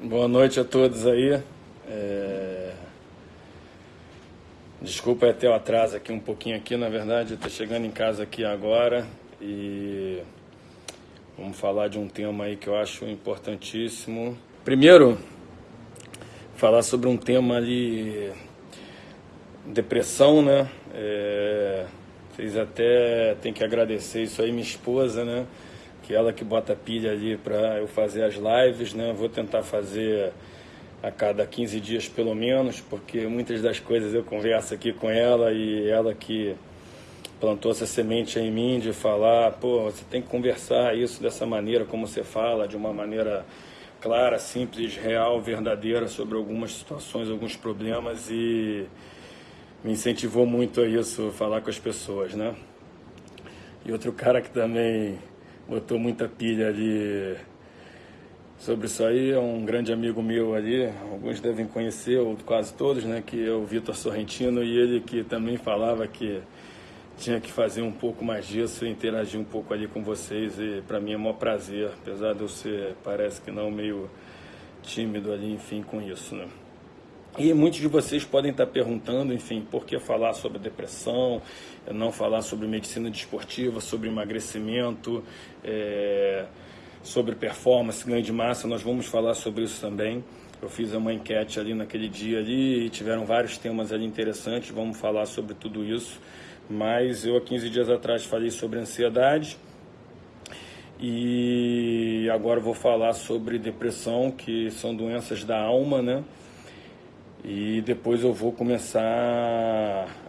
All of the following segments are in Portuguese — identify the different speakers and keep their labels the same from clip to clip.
Speaker 1: Boa noite a todos aí. É... Desculpa até o atraso aqui um pouquinho aqui, na verdade, estou chegando em casa aqui agora e vamos falar de um tema aí que eu acho importantíssimo. Primeiro, falar sobre um tema ali, depressão, né? É... Vocês até têm que agradecer isso aí, minha esposa, né? Que ela que bota pilha ali para eu fazer as lives, né? Vou tentar fazer a cada 15 dias pelo menos, porque muitas das coisas eu converso aqui com ela e ela que plantou essa semente em mim de falar, pô, você tem que conversar isso dessa maneira como você fala, de uma maneira clara, simples, real, verdadeira sobre algumas situações, alguns problemas e me incentivou muito a isso, falar com as pessoas, né? E outro cara que também botou muita pilha ali sobre isso aí. É um grande amigo meu ali, alguns devem conhecer, ou quase todos, né? Que é o Vitor Sorrentino e ele que também falava que tinha que fazer um pouco mais disso interagir um pouco ali com vocês. E para mim é um maior prazer, apesar de eu ser, parece que não, meio tímido ali, enfim, com isso, né? E muitos de vocês podem estar perguntando, enfim, por que falar sobre depressão, não falar sobre medicina desportiva, sobre emagrecimento, é, sobre performance, ganho de massa, nós vamos falar sobre isso também. Eu fiz uma enquete ali naquele dia ali e tiveram vários temas ali interessantes, vamos falar sobre tudo isso. Mas eu há 15 dias atrás falei sobre ansiedade e agora vou falar sobre depressão, que são doenças da alma, né? E depois eu vou começar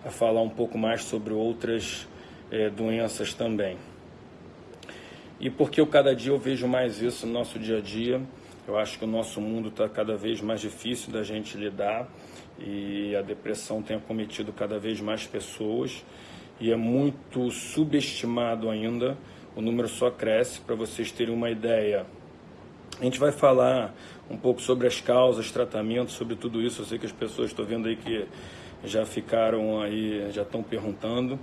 Speaker 1: a falar um pouco mais sobre outras é, doenças também. E porque eu cada dia eu vejo mais isso no nosso dia a dia, eu acho que o nosso mundo está cada vez mais difícil da gente lidar e a depressão tem acometido cada vez mais pessoas e é muito subestimado ainda, o número só cresce, para vocês terem uma ideia. A gente vai falar um pouco sobre as causas, tratamentos, sobre tudo isso. Eu sei que as pessoas estão vendo aí que já ficaram aí, já estão perguntando.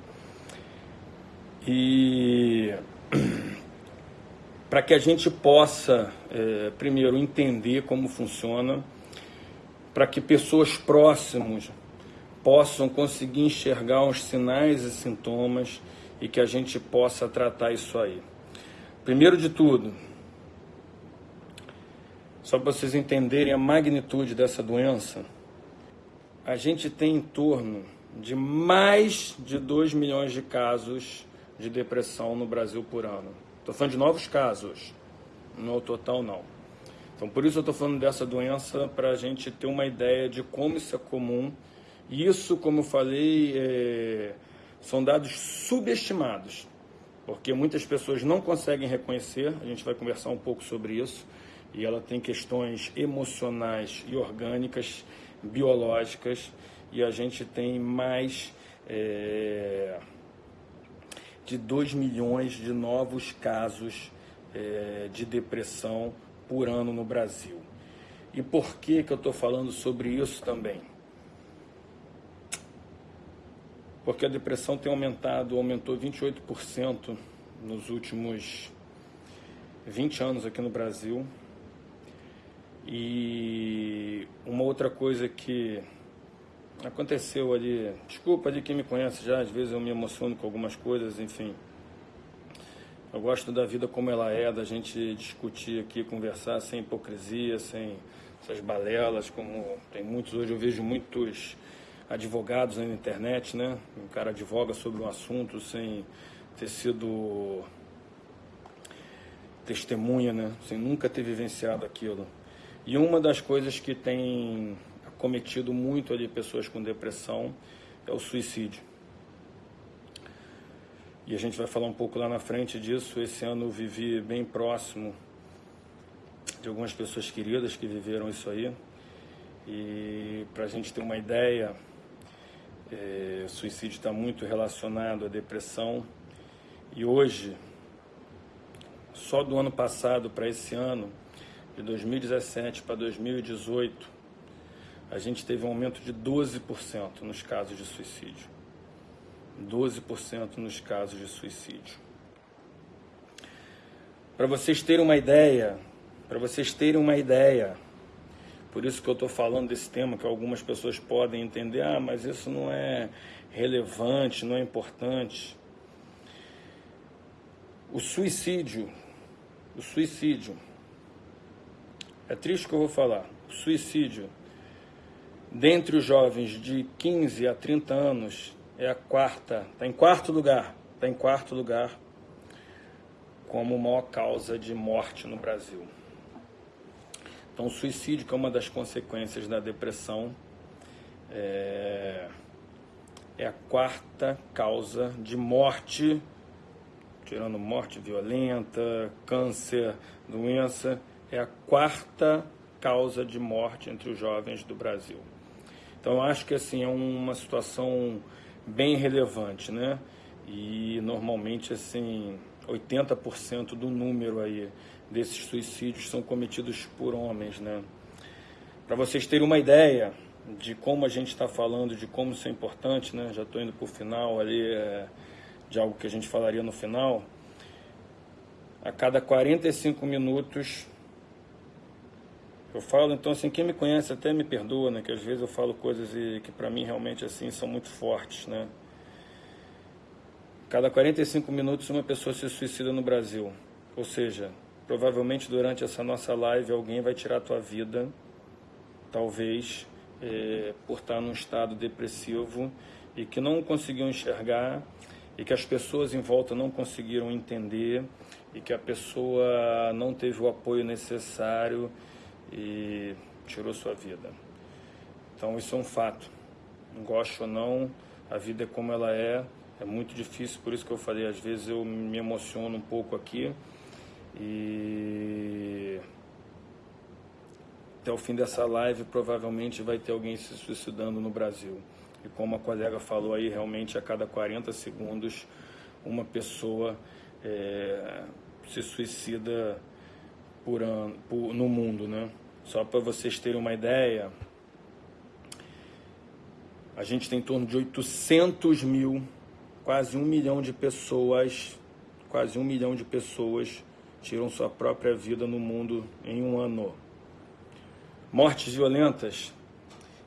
Speaker 1: E para que a gente possa, é, primeiro, entender como funciona, para que pessoas próximas possam conseguir enxergar os sinais e sintomas e que a gente possa tratar isso aí. Primeiro de tudo, só para vocês entenderem a magnitude dessa doença, a gente tem em torno de mais de 2 milhões de casos de depressão no Brasil por ano. Estou falando de novos casos, não é total não. Então por isso eu estou falando dessa doença para a gente ter uma ideia de como isso é comum. Isso, como eu falei, é... são dados subestimados, porque muitas pessoas não conseguem reconhecer. A gente vai conversar um pouco sobre isso e ela tem questões emocionais e orgânicas, biológicas, e a gente tem mais é, de 2 milhões de novos casos é, de depressão por ano no Brasil. E por que, que eu estou falando sobre isso também? Porque a depressão tem aumentado, aumentou 28% nos últimos 20 anos aqui no Brasil. E uma outra coisa que aconteceu ali, desculpa de quem me conhece já, às vezes eu me emociono com algumas coisas, enfim. Eu gosto da vida como ela é, da gente discutir aqui, conversar sem hipocrisia, sem essas balelas, como tem muitos hoje, eu vejo muitos advogados na internet, né? O cara advoga sobre um assunto sem ter sido testemunha, né? Sem nunca ter vivenciado aquilo. E uma das coisas que tem acometido muito ali pessoas com depressão é o suicídio. E a gente vai falar um pouco lá na frente disso. Esse ano eu vivi bem próximo de algumas pessoas queridas que viveram isso aí. E para a gente ter uma ideia, é, o suicídio está muito relacionado à depressão. E hoje, só do ano passado para esse ano, de 2017 para 2018, a gente teve um aumento de 12% nos casos de suicídio. 12% nos casos de suicídio. Para vocês terem uma ideia, para vocês terem uma ideia, Por isso que eu estou falando desse tema, que algumas pessoas podem entender, ah, mas isso não é relevante, não é importante. O suicídio, o suicídio, é triste que eu vou falar, suicídio, dentre os jovens de 15 a 30 anos, é a quarta, está em quarto lugar, está em quarto lugar como maior causa de morte no Brasil. Então, o suicídio, que é uma das consequências da depressão, é, é a quarta causa de morte, tirando morte violenta, câncer, doença, é a quarta causa de morte entre os jovens do Brasil. Então, acho que assim é uma situação bem relevante, né? E normalmente assim 80% do número aí desses suicídios são cometidos por homens, né? Para vocês terem uma ideia de como a gente está falando, de como isso é importante, né? Já estou indo para o final ali é, de algo que a gente falaria no final. A cada 45 minutos eu falo, então assim, quem me conhece até me perdoa, né? Que às vezes eu falo coisas que para mim realmente assim são muito fortes, né? Cada 45 minutos uma pessoa se suicida no Brasil. Ou seja, provavelmente durante essa nossa live alguém vai tirar a tua vida, talvez é, por estar num estado depressivo e que não conseguiu enxergar e que as pessoas em volta não conseguiram entender e que a pessoa não teve o apoio necessário e tirou sua vida. Então isso é um fato. Gosto ou não, a vida é como ela é, é muito difícil, por isso que eu falei, às vezes eu me emociono um pouco aqui e até o fim dessa live provavelmente vai ter alguém se suicidando no Brasil. E como a colega falou aí, realmente a cada 40 segundos uma pessoa é, se suicida por ano, por, no mundo, né? Só para vocês terem uma ideia, a gente tem em torno de 800 mil quase um milhão de pessoas, quase um milhão de pessoas tiram sua própria vida no mundo em um ano. Mortes violentas,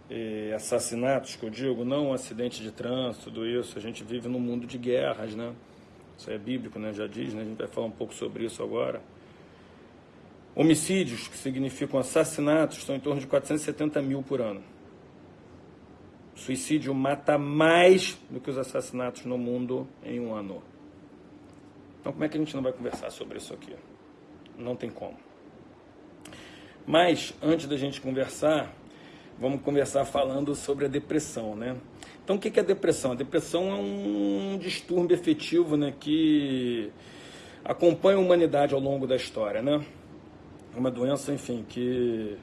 Speaker 1: eh, assassinatos, que eu digo, não um acidente de trânsito, tudo isso. A gente vive num mundo de guerras, né? Isso é bíblico, né? Já diz, né? A gente vai falar um pouco sobre isso agora. Homicídios, que significam assassinatos, estão em torno de 470 mil por ano. Suicídio mata mais do que os assassinatos no mundo em um ano. Então, como é que a gente não vai conversar sobre isso aqui? Não tem como. Mas, antes da gente conversar, vamos conversar falando sobre a depressão, né? Então, o que é a depressão? A depressão é um distúrbio efetivo né, que acompanha a humanidade ao longo da história, né? Uma doença, enfim, que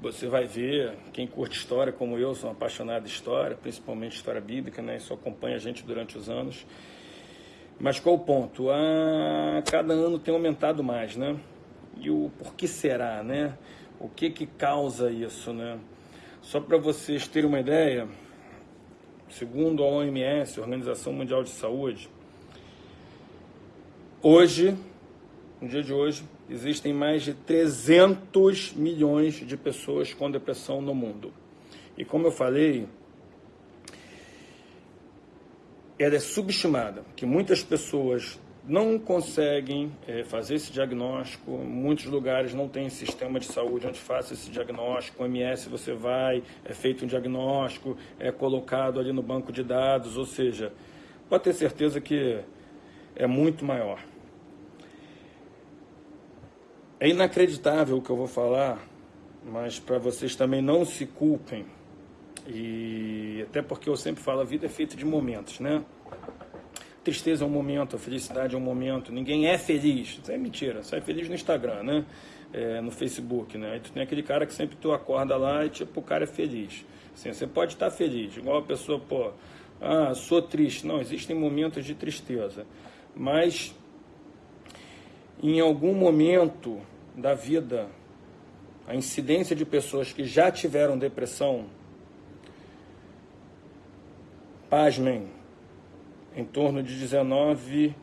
Speaker 1: você vai ver, quem curte história como eu, sou um apaixonado de história, principalmente história bíblica, né? Isso acompanha a gente durante os anos. Mas qual o ponto? A cada ano tem aumentado mais, né? E o por que será, né? O que que causa isso, né? Só para vocês terem uma ideia, segundo a OMS, Organização Mundial de Saúde, hoje, no dia de hoje, existem mais de 300 milhões de pessoas com depressão no mundo. E como eu falei, ela é subestimada, que muitas pessoas não conseguem é, fazer esse diagnóstico, muitos lugares não tem sistema de saúde onde faça esse diagnóstico, o MS você vai, é feito um diagnóstico, é colocado ali no banco de dados, ou seja, pode ter certeza que é muito maior. É inacreditável o que eu vou falar, mas para vocês também não se culpem. E até porque eu sempre falo, a vida é feita de momentos, né? Tristeza é um momento, a felicidade é um momento. Ninguém é feliz. Isso é mentira. Você é feliz no Instagram, né? É, no Facebook, né? Aí tu tem aquele cara que sempre tu acorda lá e tipo, o cara é feliz. Assim, você pode estar feliz, igual a pessoa, pô, ah, sou triste. Não, existem momentos de tristeza. Mas em algum momento da vida, a incidência de pessoas que já tiveram depressão, pasmem, em torno de 19%.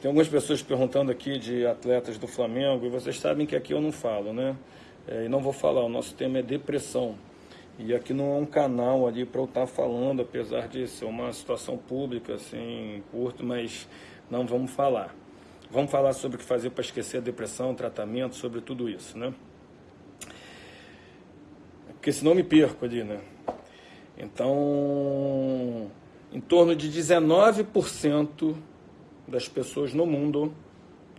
Speaker 1: Tem algumas pessoas perguntando aqui de atletas do Flamengo, e vocês sabem que aqui eu não falo, né? É, e não vou falar, o nosso tema é depressão. E aqui não é um canal ali para eu estar tá falando, apesar de ser uma situação pública, assim, curto, mas não vamos falar. Vamos falar sobre o que fazer para esquecer a depressão, tratamento, sobre tudo isso, né? Porque senão me perco ali, né? Então, em torno de 19% das pessoas no mundo,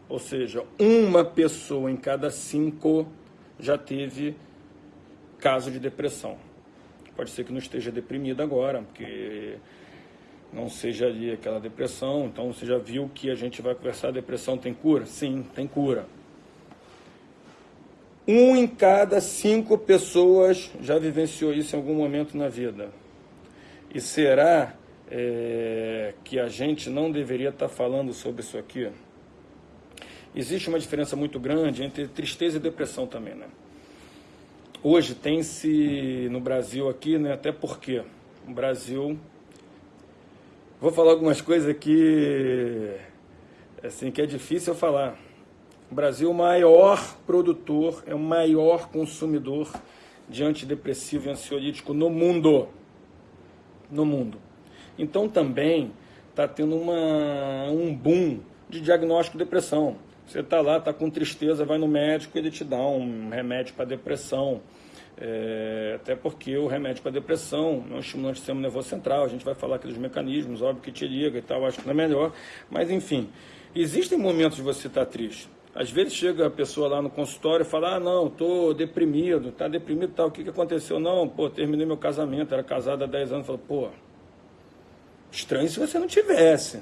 Speaker 1: ou seja, uma pessoa em cada cinco já teve caso de depressão. Pode ser que não esteja deprimido agora, porque não seja ali aquela depressão. Então você já viu que a gente vai conversar, depressão tem cura? Sim, tem cura. Um em cada cinco pessoas já vivenciou isso em algum momento na vida. E será é, que a gente não deveria estar falando sobre isso aqui? Existe uma diferença muito grande entre tristeza e depressão também, né? Hoje tem-se no Brasil aqui, né? Até porque o Brasil. Vou falar algumas coisas aqui, assim, que é difícil falar. O Brasil é o maior produtor, é o maior consumidor de antidepressivo e ansiolítico no mundo. No mundo. Então também está tendo uma, um boom de diagnóstico de depressão. Você está lá, está com tristeza, vai no médico, ele te dá um remédio para depressão. É, até porque o remédio para depressão um estimulante do sistema nervoso central. A gente vai falar aqui dos mecanismos, óbvio que te liga e tal, acho que não é melhor. Mas enfim, existem momentos de você estar tá triste. Às vezes chega a pessoa lá no consultório e fala: Ah, não, estou deprimido, está deprimido tal. O que, que aconteceu? Não, pô, terminei meu casamento, era casado há 10 anos. Fala, pô, estranho se você não tivesse.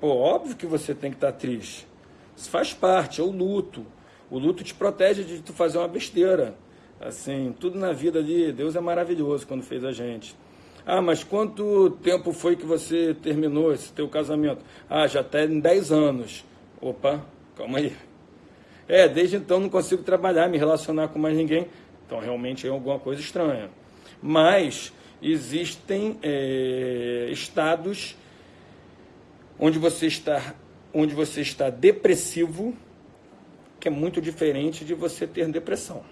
Speaker 1: Pô, óbvio que você tem que estar tá triste. Isso faz parte, é o luto. O luto te protege de tu fazer uma besteira. Assim, tudo na vida ali, Deus é maravilhoso quando fez a gente. Ah, mas quanto tempo foi que você terminou esse teu casamento? Ah, já tem 10 anos. Opa, calma aí. É, desde então não consigo trabalhar, me relacionar com mais ninguém. Então realmente é alguma coisa estranha. Mas existem é, estados onde você está onde você está depressivo, que é muito diferente de você ter depressão.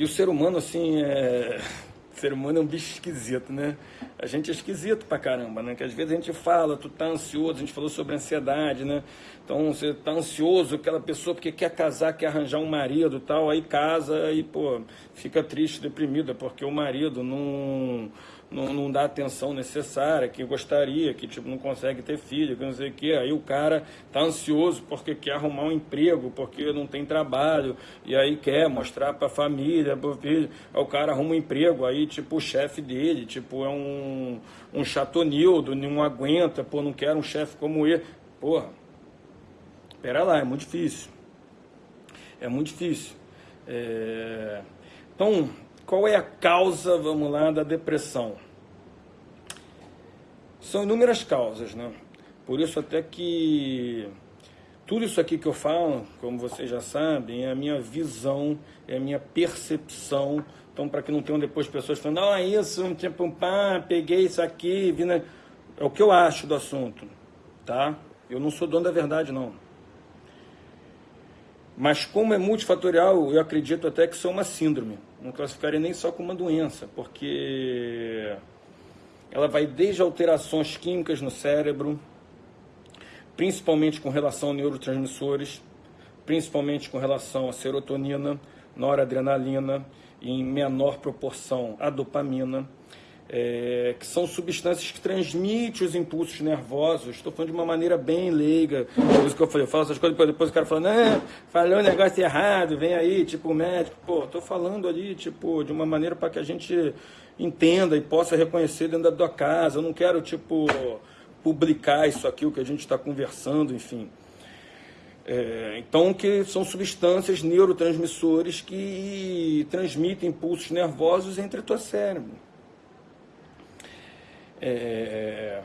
Speaker 1: E o ser humano, assim, é... o ser humano é um bicho esquisito, né? A gente é esquisito pra caramba, né? Que às vezes a gente fala, tu tá ansioso, a gente falou sobre ansiedade, né? Então você tá ansioso, aquela pessoa porque quer casar, quer arranjar um marido e tal, aí casa e, pô, fica triste, deprimida, porque o marido não não, não dá a atenção necessária, que gostaria, que tipo, não consegue ter filho, que não sei o quê. Aí o cara tá ansioso porque quer arrumar um emprego, porque não tem trabalho, e aí quer mostrar para a família, pro filho. Aí o cara arruma um emprego, aí tipo o chefe dele, tipo, é um, um chatonildo, não aguenta, pô, não quer um chefe como ele. Porra, pera lá, é muito difícil. É muito difícil. É... Então, qual é a causa, vamos lá, da depressão? São inúmeras causas, né? Por isso até que tudo isso aqui que eu falo, como vocês já sabem, é a minha visão, é a minha percepção. Então, para que não tenham depois pessoas falando, é isso, tipo, pá, peguei isso aqui, vi na... é o que eu acho do assunto, tá? Eu não sou dono da verdade, não. Mas como é multifatorial, eu acredito até que isso é uma síndrome não classificaria nem só como uma doença, porque ela vai desde alterações químicas no cérebro, principalmente com relação a neurotransmissores, principalmente com relação a serotonina, noradrenalina e em menor proporção a dopamina é, que são substâncias que transmitem os impulsos nervosos. Estou falando de uma maneira bem leiga. Por isso que eu falei, eu falo essas coisas, depois o cara fala, não, falou um negócio errado, vem aí, tipo, o médico. Pô, estou falando ali, tipo, de uma maneira para que a gente entenda e possa reconhecer dentro da tua casa. Eu não quero, tipo, publicar isso aqui, o que a gente está conversando, enfim. É, então, que são substâncias neurotransmissores que transmitem impulsos nervosos entre o teu cérebro. É...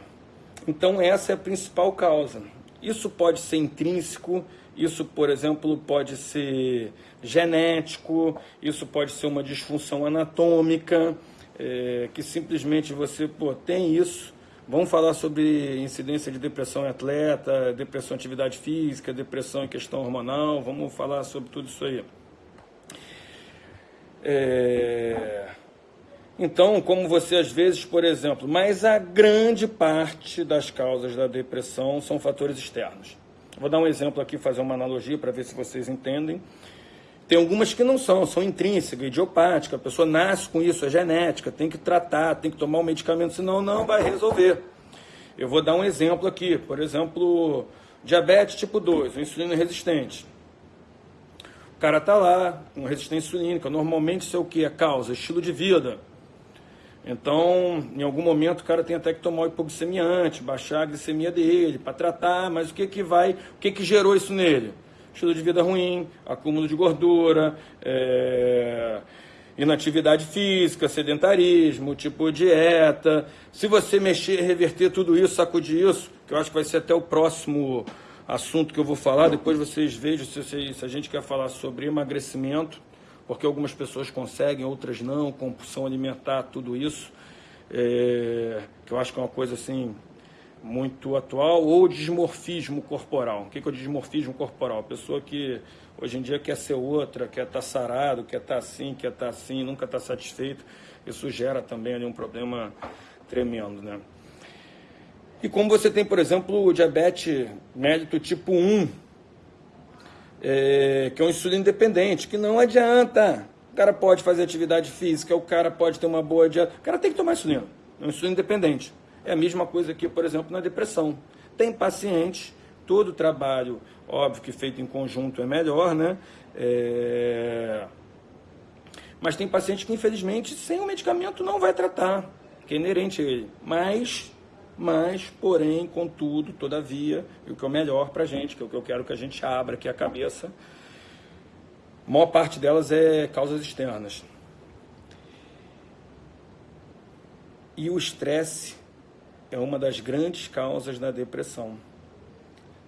Speaker 1: Então, essa é a principal causa. Isso pode ser intrínseco, isso, por exemplo, pode ser genético, isso pode ser uma disfunção anatômica, é, que simplesmente você pô, tem isso, Vamos falar sobre incidência de depressão em atleta, depressão em atividade física, depressão em questão hormonal, vamos falar sobre tudo isso aí. É... Então, como você às vezes, por exemplo, mas a grande parte das causas da depressão são fatores externos. Vou dar um exemplo aqui, fazer uma analogia para ver se vocês entendem. Tem algumas que não são, são intrínsecas, idiopáticas, a pessoa nasce com isso, é genética, tem que tratar, tem que tomar um medicamento, senão não vai resolver. Eu vou dar um exemplo aqui, por exemplo, diabetes tipo 2, insulina resistente. O cara está lá com resistência insulínica, normalmente isso é o que? A causa, estilo de vida. Então, em algum momento o cara tem até que tomar o hipoglicemiante, baixar a glicemia dele para tratar, mas o que que vai, o que que gerou isso nele? estilo de vida ruim, acúmulo de gordura, é, inatividade física, sedentarismo, tipo dieta. Se você mexer, reverter tudo isso, sacudir isso, que eu acho que vai ser até o próximo assunto que eu vou falar, depois vocês vejam se, se a gente quer falar sobre emagrecimento, porque algumas pessoas conseguem, outras não, compulsão alimentar, tudo isso, é, que eu acho que é uma coisa assim muito atual, ou dismorfismo corporal. O que é o dismorfismo corporal? A pessoa que hoje em dia quer ser outra, quer estar tá sarado, quer estar tá assim, quer estar tá assim, nunca está satisfeito. Isso gera também ali um problema tremendo, né? E como você tem, por exemplo, o diabetes mérito tipo 1, é, que é um insulino dependente, que não adianta. O cara pode fazer atividade física, o cara pode ter uma boa dieta, o cara tem que tomar insulina, é um insulino dependente. É a mesma coisa que, por exemplo, na depressão. Tem pacientes, todo trabalho, óbvio que feito em conjunto é melhor, né? É... Mas tem pacientes que, infelizmente, sem o medicamento não vai tratar, que é inerente a ele. Mas, mas, porém, contudo, todavia, e o que é o melhor para a gente, que é o que eu quero que a gente abra, é a cabeça, a maior parte delas é causas externas. E o estresse é uma das grandes causas da depressão.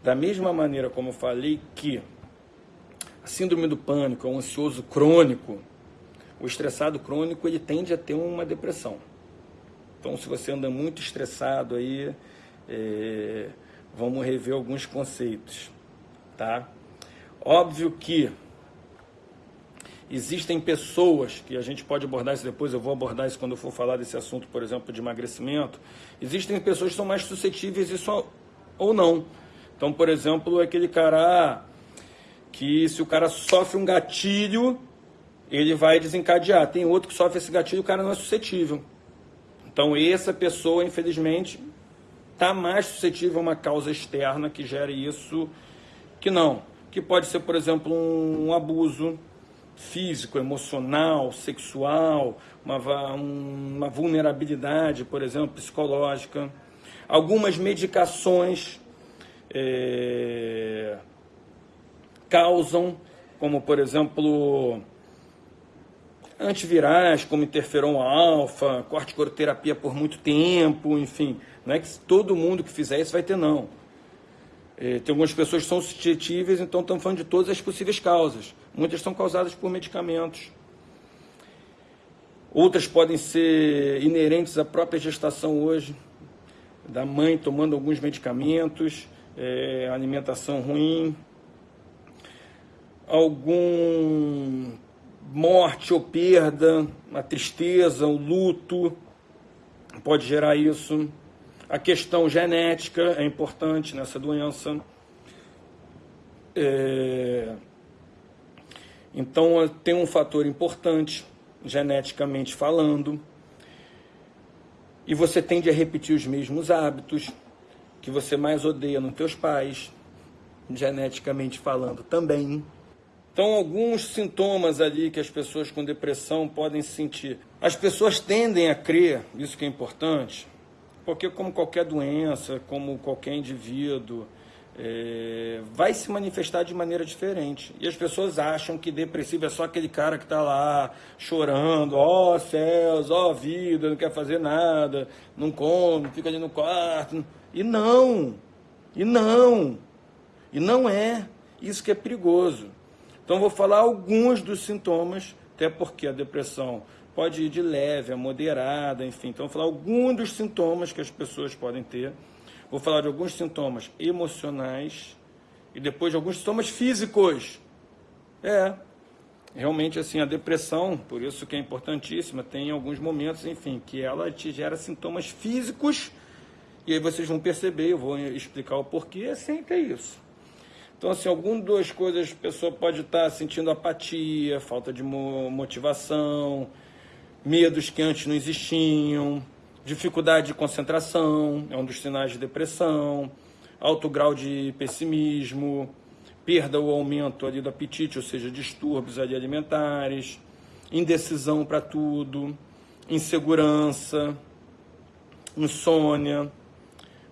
Speaker 1: Da mesma maneira como eu falei que a síndrome do pânico é um ansioso crônico, o estressado crônico ele tende a ter uma depressão. Então, se você anda muito estressado aí, é, vamos rever alguns conceitos, tá? Óbvio que Existem pessoas, que a gente pode abordar isso depois, eu vou abordar isso quando eu for falar desse assunto, por exemplo, de emagrecimento. Existem pessoas que são mais suscetíveis isso ou não. Então, por exemplo, aquele cara que se o cara sofre um gatilho, ele vai desencadear. Tem outro que sofre esse gatilho, o cara não é suscetível. Então, essa pessoa, infelizmente, está mais suscetível a uma causa externa que gere isso que não. Que pode ser, por exemplo, um abuso, físico, emocional, sexual, uma, uma vulnerabilidade, por exemplo, psicológica. Algumas medicações é, causam, como por exemplo, antivirais, como interferon alfa, corticoterapia por muito tempo, enfim. Não é que todo mundo que fizer isso vai ter, não. É, tem algumas pessoas que são suscetíveis, então estamos falando de todas as possíveis causas. Muitas são causadas por medicamentos. Outras podem ser inerentes à própria gestação hoje, da mãe tomando alguns medicamentos, é, alimentação ruim, algum morte ou perda, a tristeza, o luto pode gerar isso. A questão genética é importante nessa doença. É... Então, tem um fator importante, geneticamente falando, e você tende a repetir os mesmos hábitos que você mais odeia nos teus pais, geneticamente falando também. Então, alguns sintomas ali que as pessoas com depressão podem sentir. As pessoas tendem a crer, isso que é importante, porque como qualquer doença, como qualquer indivíduo, é, vai se manifestar de maneira diferente. E as pessoas acham que depressivo é só aquele cara que está lá chorando, ó oh, céus, ó oh, vida, não quer fazer nada, não come, fica ali no quarto. E não, e não, e não é. Isso que é perigoso. Então vou falar alguns dos sintomas, até porque a depressão pode ir de leve a moderada, enfim. Então, vou falar alguns dos sintomas que as pessoas podem ter. Vou falar de alguns sintomas emocionais e depois de alguns sintomas físicos. É, realmente assim a depressão, por isso que é importantíssima, tem alguns momentos, enfim, que ela te gera sintomas físicos e aí vocês vão perceber, eu vou explicar o porquê, é sempre isso. Então, assim, algumas das coisas a pessoa pode estar sentindo apatia, falta de motivação, medos que antes não existiam, dificuldade de concentração, é um dos sinais de depressão, alto grau de pessimismo, perda ou aumento ali do apetite, ou seja, distúrbios ali alimentares, indecisão para tudo, insegurança, insônia,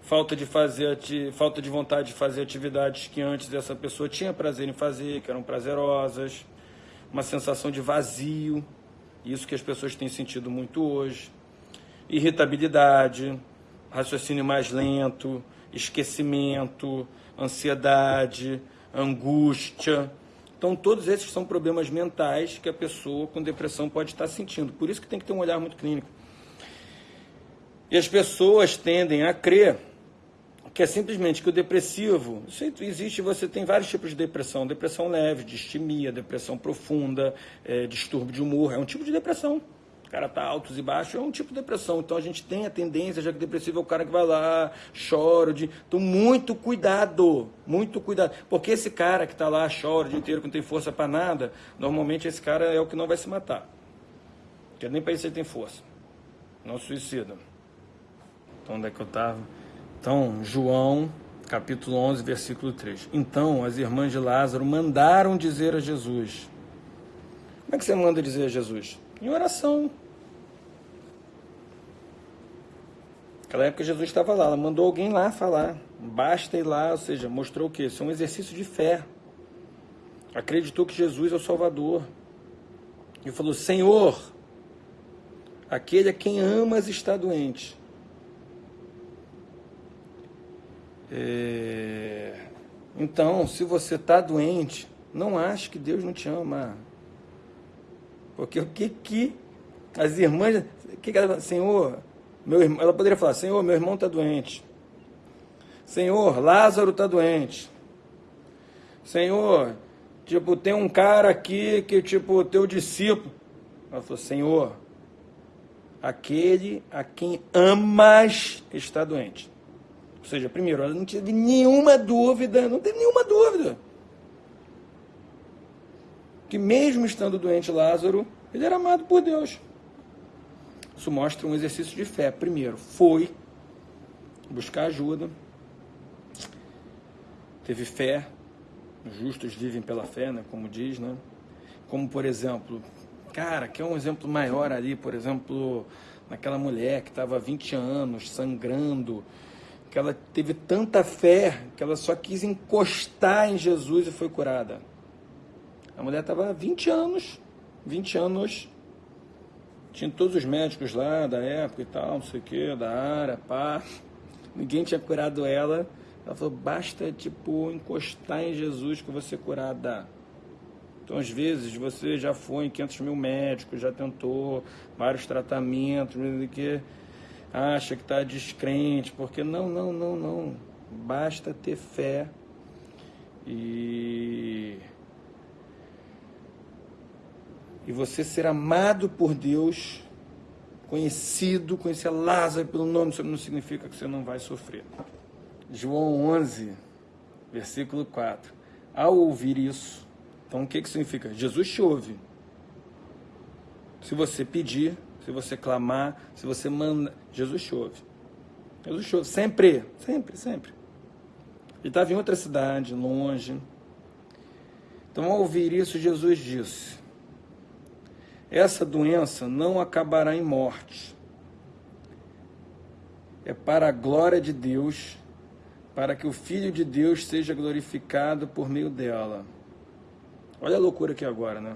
Speaker 1: falta de fazer falta de vontade de fazer atividades que antes essa pessoa tinha prazer em fazer, que eram prazerosas, uma sensação de vazio, isso que as pessoas têm sentido muito hoje, irritabilidade, raciocínio mais lento, esquecimento, ansiedade, angústia. Então, todos esses são problemas mentais que a pessoa com depressão pode estar sentindo. Por isso que tem que ter um olhar muito clínico. E as pessoas tendem a crer que é simplesmente que o depressivo, existe, você tem vários tipos de depressão, depressão leve, distimia, depressão profunda, é, distúrbio de humor, é um tipo de depressão cara tá altos e baixos, é um tipo de depressão. Então a gente tem a tendência, já que depressivo é o cara que vai lá, chora. De... Então, muito cuidado, muito cuidado. Porque esse cara que tá lá, chora o dia inteiro, que não tem força para nada, normalmente esse cara é o que não vai se matar. Porque nem para isso ele tem força. Não suicida. Então, onde é que eu estava? Então, João, capítulo 11, versículo 3. Então, as irmãs de Lázaro mandaram dizer a Jesus. Como é que você manda dizer a Jesus? Em oração. Naquela época Jesus estava lá, ela mandou alguém lá falar. Basta ir lá, ou seja, mostrou o quê? Isso é um exercício de fé. Acreditou que Jesus é o Salvador. E falou: Senhor, aquele a quem amas está doente. É... Então, se você está doente, não ache que Deus não te ama. Porque o que que as irmãs, o que, que ela, Senhor, meu irmão, ela poderia falar: Senhor, meu irmão está doente. Senhor, Lázaro está doente. Senhor, tipo, tem um cara aqui que, tipo, teu discípulo. Ela falou: Senhor, aquele a quem amas está doente. Ou seja, primeiro, ela não teve nenhuma dúvida, não teve nenhuma dúvida. Que mesmo estando doente Lázaro, ele era amado por Deus. Isso mostra um exercício de fé. Primeiro, foi buscar ajuda, teve fé, os justos vivem pela fé, né, como diz, né? Como, por exemplo, cara, que é um exemplo maior ali, por exemplo, naquela mulher que estava 20 anos sangrando, que ela teve tanta fé que ela só quis encostar em Jesus e foi curada. A mulher estava 20 anos, 20 anos tinha todos os médicos lá da época e tal, não sei o que, da área, pá. Ninguém tinha curado ela. Ela falou, basta, tipo, encostar em Jesus que você curada. Então, às vezes, você já foi em 500 mil médicos, já tentou vários tratamentos, que acha que está descrente, porque não, não, não, não. Basta ter fé e e você ser amado por Deus, conhecido, conhecer Lázaro pelo nome, isso não significa que você não vai sofrer. João 11, versículo 4. Ao ouvir isso, então o que, que significa? Jesus te ouve. Se você pedir, se você clamar, se você manda, Jesus te ouve. Jesus te ouve, sempre, sempre, sempre. Ele estava em outra cidade, longe. Então, ao ouvir isso, Jesus disse: essa doença não acabará em morte. É para a glória de Deus, para que o Filho de Deus seja glorificado por meio dela. Olha a loucura aqui agora, né?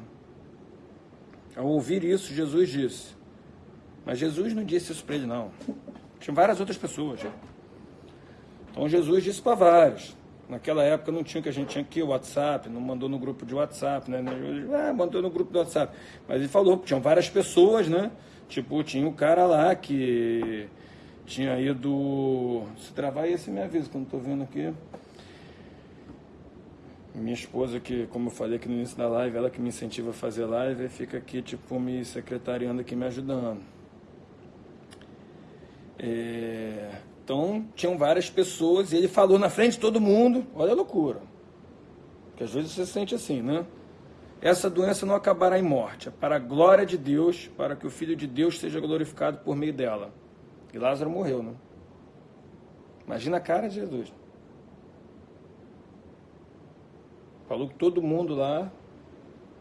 Speaker 1: Ao ouvir isso, Jesus disse. Mas Jesus não disse isso para ele, não. Tinha várias outras pessoas. Então Jesus disse para vários. Naquela época não tinha o que a gente tinha aqui, o WhatsApp, não mandou no grupo de WhatsApp, né? Ah, mandou no grupo do WhatsApp. Mas ele falou, tinham várias pessoas, né? Tipo, tinha o cara lá que tinha ido. Se travar esse me avisa, que não tô vendo aqui. Minha esposa, que, como eu falei aqui no início da live, ela que me incentiva a fazer live, fica aqui, tipo, me secretariando aqui, me ajudando. É... Então, tinham várias pessoas e ele falou na frente de todo mundo. Olha a loucura. Que às vezes você se sente assim, né? Essa doença não acabará em morte, é para a glória de Deus, para que o Filho de Deus seja glorificado por meio dela. E Lázaro morreu, né? Imagina a cara de Jesus. Falou que todo mundo lá,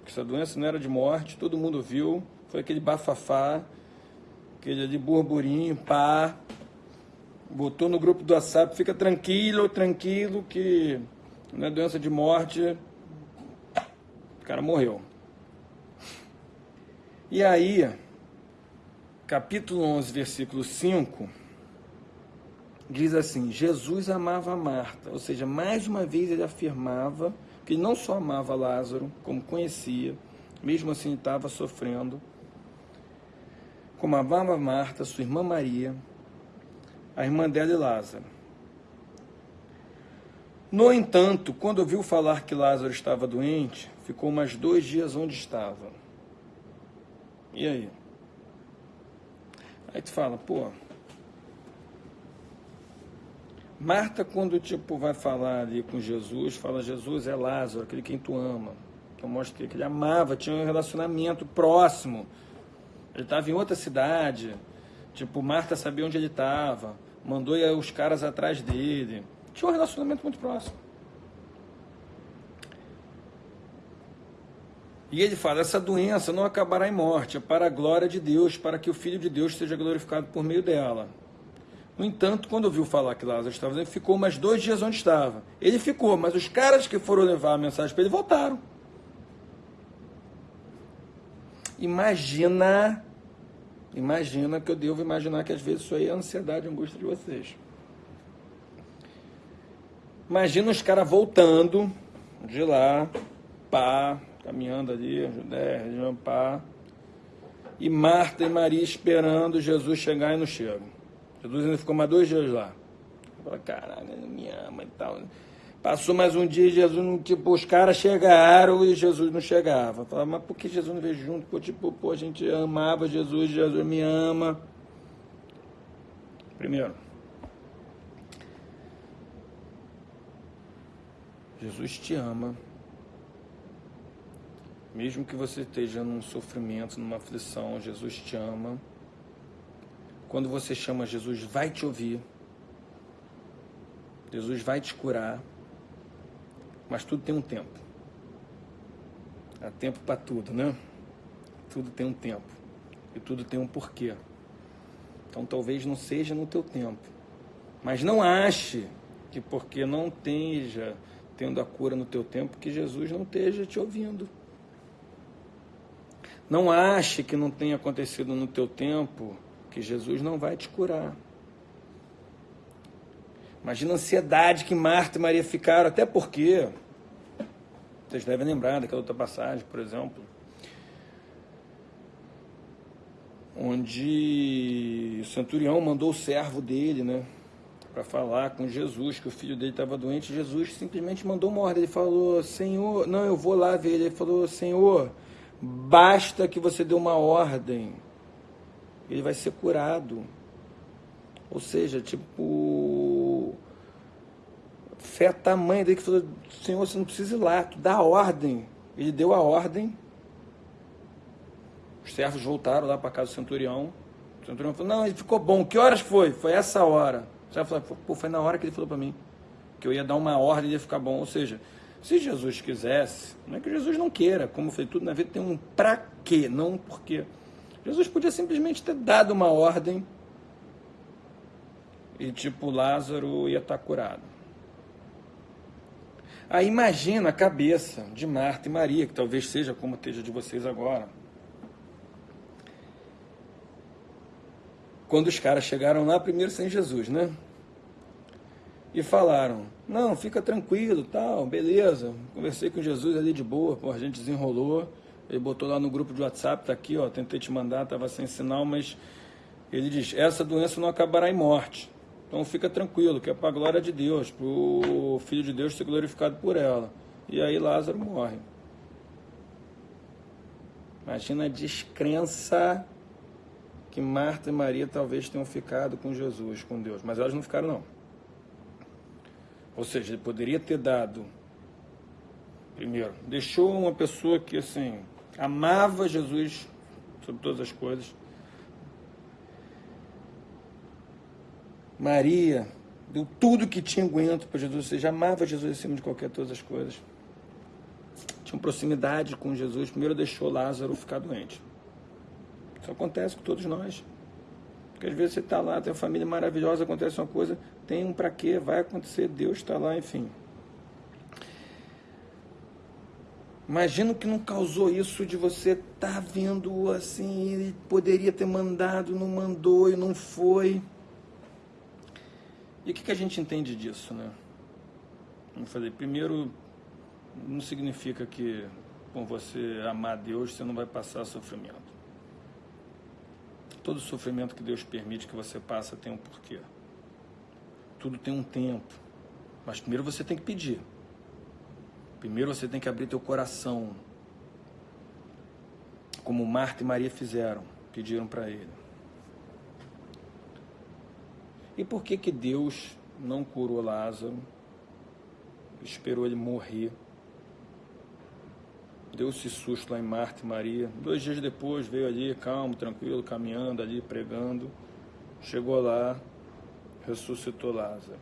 Speaker 1: que essa doença não era de morte, todo mundo viu. Foi aquele bafafá, aquele ali burburinho, pá. Botou no grupo do WhatsApp, fica tranquilo, tranquilo, que não é doença de morte. O cara morreu. E aí, capítulo 11, versículo 5, diz assim: Jesus amava Marta, ou seja, mais uma vez ele afirmava que ele não só amava Lázaro, como conhecia, mesmo assim estava sofrendo, como amava Marta, sua irmã Maria, a irmã dela e Lázaro. No entanto, quando ouviu falar que Lázaro estava doente, ficou mais dois dias onde estava. E aí? Aí tu fala, pô. Marta, quando tipo vai falar ali com Jesus, fala: Jesus é Lázaro, aquele quem tu ama. Eu mostro que ele amava, tinha um relacionamento próximo. Ele estava em outra cidade. Tipo, Marta sabia onde ele estava mandou os caras atrás dele. Tinha um relacionamento muito próximo. E ele fala: essa doença não acabará em morte, é para a glória de Deus, para que o Filho de Deus seja glorificado por meio dela. No entanto, quando ouviu falar que Lázaro estava doente, ficou mais dois dias onde estava. Ele ficou, mas os caras que foram levar a mensagem para ele voltaram. Imagina Imagina que eu devo imaginar que às vezes isso aí é ansiedade e angústia de vocês. Imagina os caras voltando de lá, pá, caminhando ali, Judé, região pá, e Marta e Maria esperando Jesus chegar e não chegam. Jesus ainda ficou mais dois dias lá. Fala, caralho, ele me ama e tal. Passou mais um dia, Jesus, tipo, os caras chegaram e Jesus não chegava. Falava, mas por que Jesus não veio junto? Pô, tipo, pô, a gente amava Jesus, Jesus me ama. Primeiro, Jesus te ama. Mesmo que você esteja num sofrimento, numa aflição, Jesus te ama. Quando você chama Jesus, vai te ouvir. Jesus vai te curar. Mas tudo tem um tempo. Há tempo para tudo, né? Tudo tem um tempo. E tudo tem um porquê. Então talvez não seja no teu tempo. Mas não ache que porque não esteja tendo a cura no teu tempo, que Jesus não esteja te ouvindo. Não ache que não tenha acontecido no teu tempo, que Jesus não vai te curar. Imagina a ansiedade que Marta e Maria ficaram, até porque, vocês devem lembrar daquela outra passagem, por exemplo, onde o centurião mandou o servo dele, né, para falar com Jesus, que o filho dele estava doente. Jesus simplesmente mandou uma ordem. Ele falou: Senhor, não, eu vou lá ver ele. Falou: Senhor, basta que você dê uma ordem, ele vai ser curado. Ou seja, tipo, fé tamanha dele que falou, Senhor, você não precisa ir lá, tu dá a ordem. Ele deu a ordem. Os servos voltaram lá para casa do centurião. O centurião falou, não, ele ficou bom. Que horas foi? Foi essa hora. O servo falou, pô, foi na hora que ele falou para mim. Que eu ia dar uma ordem e ia ficar bom. Ou seja, se Jesus quisesse, não é que Jesus não queira, como foi tudo na vida, tem um pra quê, não um porquê. Jesus podia simplesmente ter dado uma ordem e tipo Lázaro ia estar curado. Aí imagina a cabeça de Marta e Maria, que talvez seja como esteja de vocês agora. Quando os caras chegaram lá primeiro sem Jesus, né? e falaram: Não, fica tranquilo, tal, beleza. Conversei com Jesus ali de boa, pô, a gente desenrolou. Ele botou lá no grupo de WhatsApp, tá aqui, ó, tentei te mandar, tava sem sinal, mas ele diz: Essa doença não acabará em morte. Então fica tranquilo, que é para a glória de Deus, para o Filho de Deus ser glorificado por ela. E aí Lázaro morre. Imagina a descrença que Marta e Maria talvez tenham ficado com Jesus, com Deus, mas elas não ficaram não. Ou seja, ele poderia ter dado primeiro, deixou uma pessoa que assim amava Jesus sobre todas as coisas. Maria deu tudo que tinha aguento para Jesus, ou seja, amava Jesus acima de qualquer todas as coisas. Tinha proximidade com Jesus, primeiro deixou Lázaro ficar doente. Isso acontece com todos nós. Porque às vezes você está lá, tem uma família maravilhosa, acontece uma coisa, tem um para quê, vai acontecer, Deus está lá, enfim. Imagina que não causou isso de você estar tá vendo assim, ele poderia ter mandado, não mandou e não foi. E o que, que a gente entende disso, né? Vamos fazer. Primeiro, não significa que com você amar Deus você não vai passar sofrimento. Todo sofrimento que Deus permite que você passe tem um porquê. Tudo tem um tempo. Mas primeiro você tem que pedir. Primeiro você tem que abrir teu coração. Como Marta e Maria fizeram, pediram para ele. E por que que Deus não curou Lázaro? Esperou ele morrer deu esse susto lá em Marta e Maria. Dois dias depois veio ali, calmo, tranquilo, caminhando ali, pregando. Chegou lá, ressuscitou Lázaro.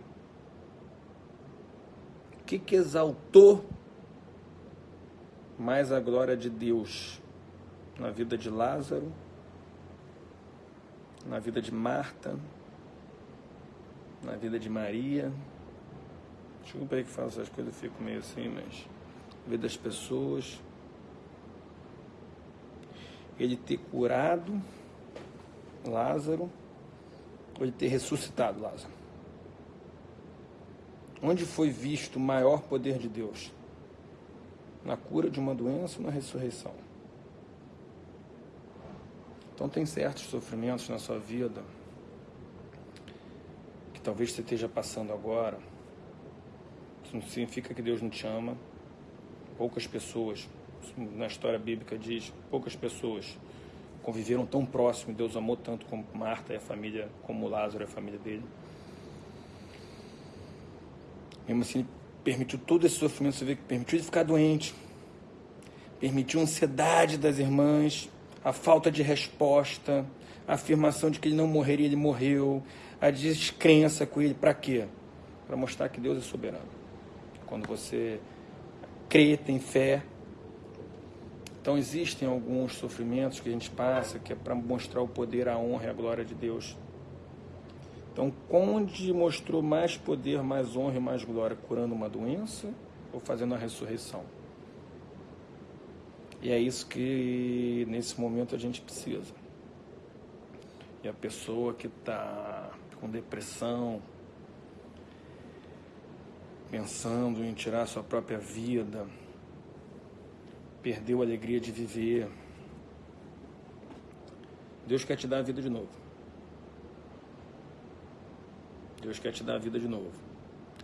Speaker 1: O que, que exaltou mais a glória de Deus na vida de Lázaro, na vida de Marta, na vida de Maria? Desculpa aí que faço essas coisas, fico meio assim, mas vida das pessoas ele ter curado Lázaro ou ele ter ressuscitado Lázaro? Onde foi visto o maior poder de Deus? Na cura de uma doença ou na ressurreição? Então, tem certos sofrimentos na sua vida talvez você esteja passando agora. Isso não significa que Deus não te ama. Poucas pessoas na história bíblica diz, poucas pessoas conviveram tão próximo, Deus amou tanto como Marta e a família, como Lázaro e a família dele. Mesmo assim, permitiu todo esse sofrimento, você vê que permitiu ele ficar doente, permitiu a ansiedade das irmãs, a falta de resposta, a afirmação de que ele não morreria, ele morreu, a descrença com ele, para quê? Para mostrar que Deus é soberano. Quando você crê, tem fé, então existem alguns sofrimentos que a gente passa que é para mostrar o poder, a honra e a glória de Deus. Então, onde mostrou mais poder, mais honra e mais glória? Curando uma doença ou fazendo a ressurreição? E é isso que nesse momento a gente precisa. E a pessoa que está com depressão, pensando em tirar sua própria vida, perdeu a alegria de viver. Deus quer te dar a vida de novo. Deus quer te dar a vida de novo.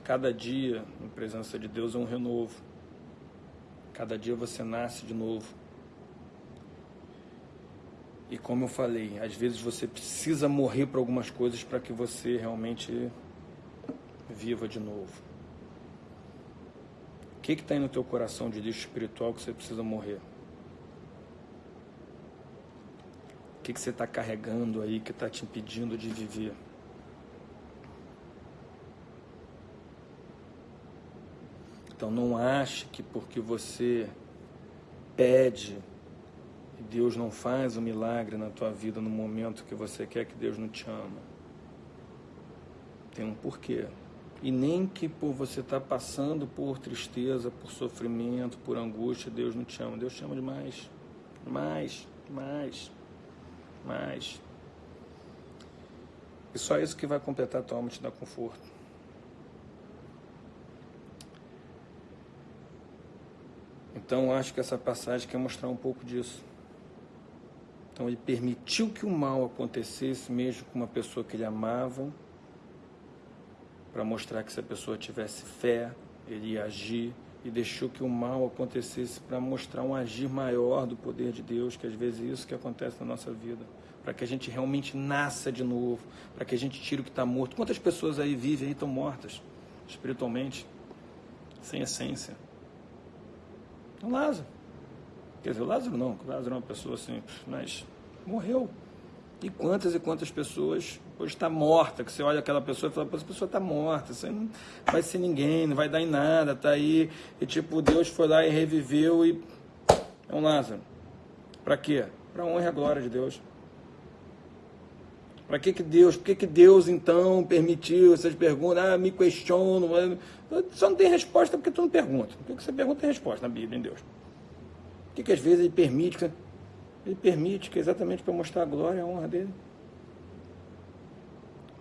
Speaker 1: Cada dia, em presença de Deus, é um renovo. Cada dia você nasce de novo. E como eu falei, às vezes você precisa morrer para algumas coisas para que você realmente viva de novo. O que está aí no teu coração de lixo espiritual que você precisa morrer? O que, que você está carregando aí que está te impedindo de viver? Então não ache que porque você pede Deus não faz o um milagre na tua vida no momento que você quer que Deus não te ama. Tem um porquê. E nem que por você está passando por tristeza, por sofrimento, por angústia, Deus não te ama. Deus te ama demais. Mais, mais, mais. E só isso que vai completar a tua alma e te dar conforto. Então acho que essa passagem quer mostrar um pouco disso. Então ele permitiu que o mal acontecesse mesmo com uma pessoa que ele amava, para mostrar que se a pessoa tivesse fé, ele ia agir, e deixou que o mal acontecesse para mostrar um agir maior do poder de Deus, que às vezes é isso que acontece na nossa vida, para que a gente realmente nasça de novo, para que a gente tire o que está morto. Quantas pessoas aí vivem e estão mortas espiritualmente, sem essência? O Lázaro. Quer dizer, o Lázaro não, o Lázaro é uma pessoa simples, mas morreu. E quantas e quantas pessoas hoje está morta, que você olha aquela pessoa e fala, essa pessoa está morta, você não vai ser ninguém, não vai dar em nada, está aí. E tipo, Deus foi lá e reviveu e. É um Lázaro. Para quê? Para honra e a glória de Deus. Para que, que Deus, por que, que Deus então permitiu essas perguntas? Ah, me questiono. Só não tem resposta porque tu não pergunta. O que, que você pergunta tem resposta na Bíblia, em Deus. O que, que às vezes ele permite? Ele permite, que é exatamente para mostrar a glória e a honra dele.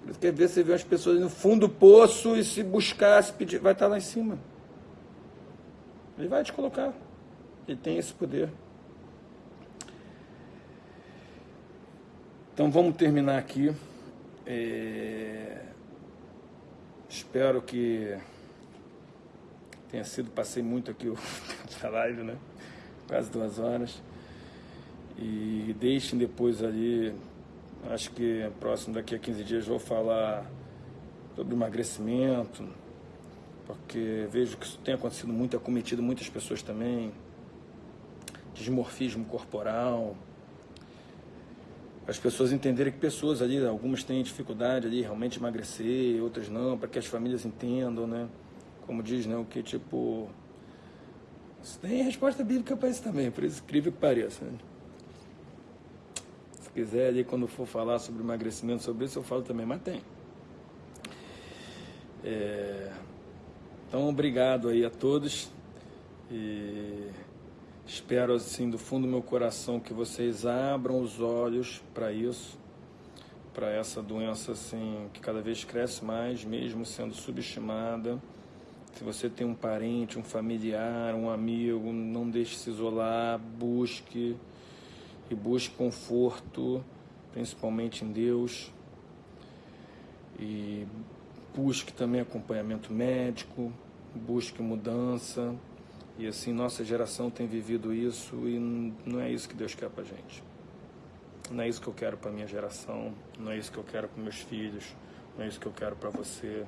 Speaker 1: Por isso que às vezes você vê as pessoas no fundo do poço e se buscar, se pedir, vai estar lá em cima. Ele vai te colocar. Ele tem esse poder. Então vamos terminar aqui. É... Espero que tenha sido, passei muito aqui o tempo da live, né? Quase duas horas. E deixem depois ali, acho que próximo daqui a 15 dias vou falar sobre emagrecimento, porque vejo que isso tem acontecido muito, acometido muitas pessoas também, desmorfismo corporal, as pessoas entenderem que pessoas ali, algumas têm dificuldade ali realmente emagrecer, outras não, para que as famílias entendam, né? Como diz, né? O que tipo. Isso tem resposta bíblica para isso também, por isso incrível que pareça. Né? Se quiser ali, quando for falar sobre emagrecimento, sobre isso, eu falo também, mas tem. É... Então, obrigado aí a todos. E espero, assim, do fundo do meu coração, que vocês abram os olhos para isso, para essa doença, assim, que cada vez cresce mais, mesmo sendo subestimada. Se você tem um parente, um familiar, um amigo, não deixe se isolar, busque e busque conforto, principalmente em Deus. E busque também acompanhamento médico, busque mudança. E assim, nossa geração tem vivido isso e não é isso que Deus quer pra gente. Não é isso que eu quero para minha geração, não é isso que eu quero para meus filhos, não é isso que eu quero para você.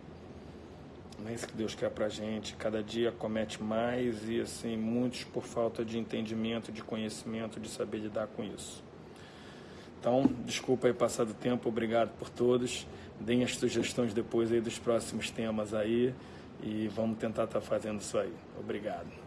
Speaker 1: Não é isso que Deus quer pra gente. Cada dia comete mais e assim, muitos por falta de entendimento, de conhecimento, de saber lidar com isso. Então, desculpa aí passar do tempo, obrigado por todos. Deem as sugestões depois aí dos próximos temas aí e vamos tentar estar tá fazendo isso aí. Obrigado.